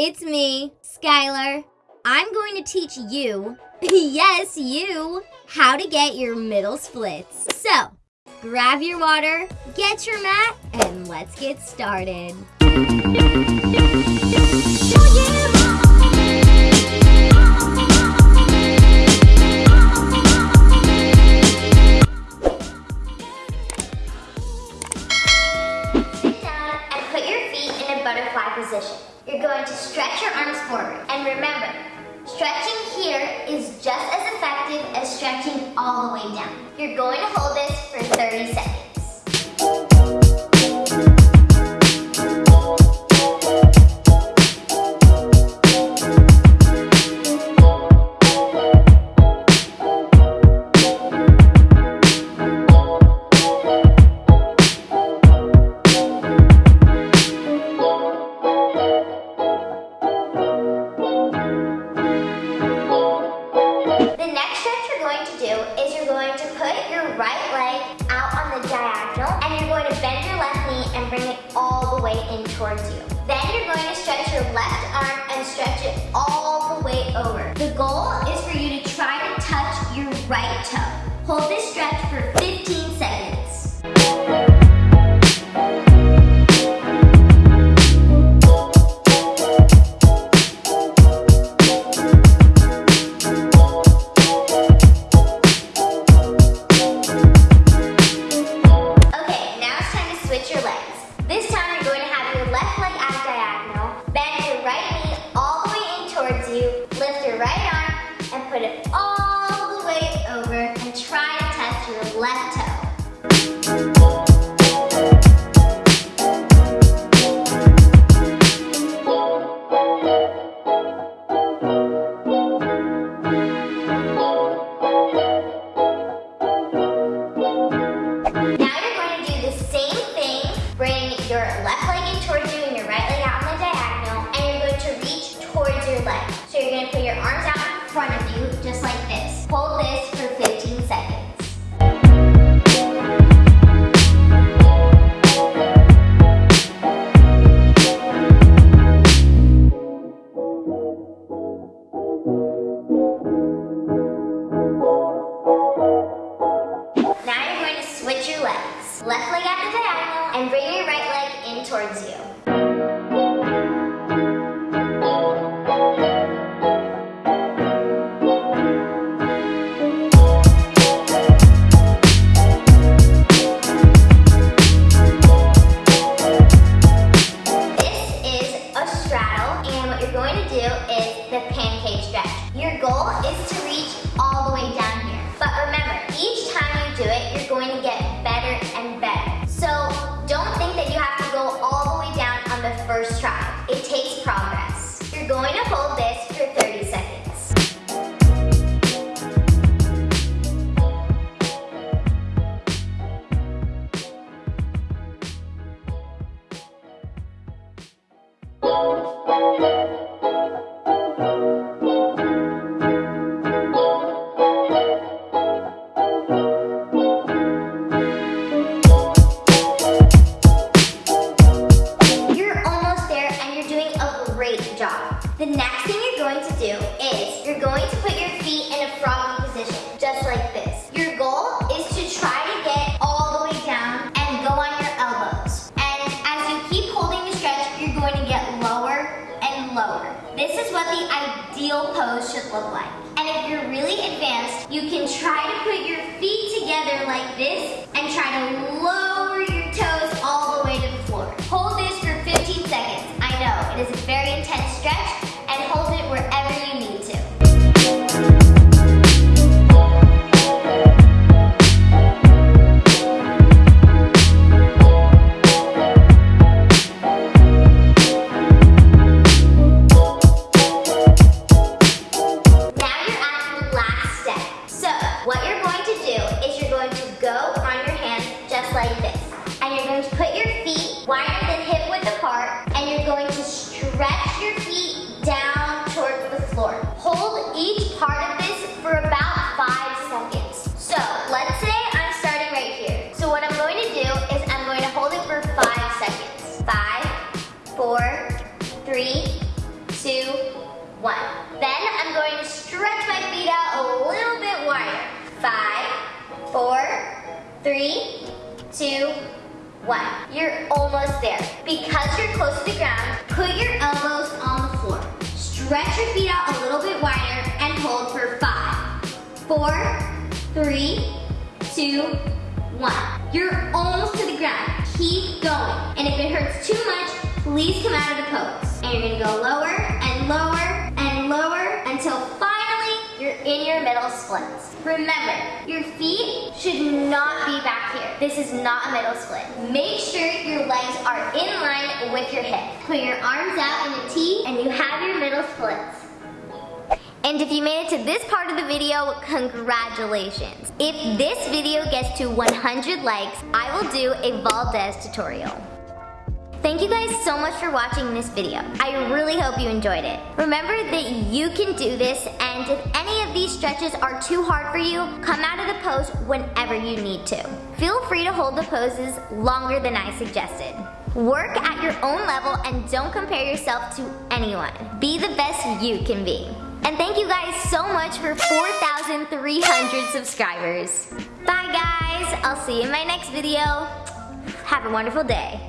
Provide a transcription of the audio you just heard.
it's me, Skylar. I'm going to teach you, yes, you, how to get your middle splits. So, grab your water, get your mat, and let's get started. Butterfly position. You're going to stretch your arms forward. And remember, stretching here is just as effective as stretching all the way down. You're going to hold this for 30 seconds. Towards you. Then you're going to stretch your left arm and stretch it all the way over. The goal is for you to try to touch your right toe. Hold this stretch for 15 seconds. Okay, now it's time to switch your legs. This time you're going to ideal pose should look like. And if you're really advanced, you can try to put your feet together like this and try to lower your toes all the way to the floor. Hold this for 15 seconds. I know, it is very intense you're going to put your feet wider than hip width apart and you're going to stretch your feet down towards the floor. Hold each part of this for about five seconds. So let's say I'm starting right here. So what I'm going to do is I'm going to hold it for five seconds. Five, four, three, two, one. Then I'm going to stretch my feet out a little bit wider. Five, four, three, one. You're almost there. Because you're close to the ground, put your elbows on the floor. Stretch your feet out a little bit wider and hold for five, four, three, two, one. You're almost to the ground. Keep going. And if it hurts too much, please come out of the pose. And you're gonna go lower and lower and lower until finally you're in your middle splits. Remember, your feet should not be back here. This is not a middle split. Make sure your legs are in line with your hips. Put your arms out in a T and you have your middle splits. And if you made it to this part of the video, congratulations. If this video gets to 100 likes, I will do a Valdez tutorial. Thank you guys so much for watching this video. I really hope you enjoyed it. Remember that you can do this and if any of these stretches are too hard for you, come out of the pose whenever you need to. Feel free to hold the poses longer than I suggested. Work at your own level and don't compare yourself to anyone. Be the best you can be. And thank you guys so much for 4,300 subscribers. Bye guys, I'll see you in my next video. Have a wonderful day.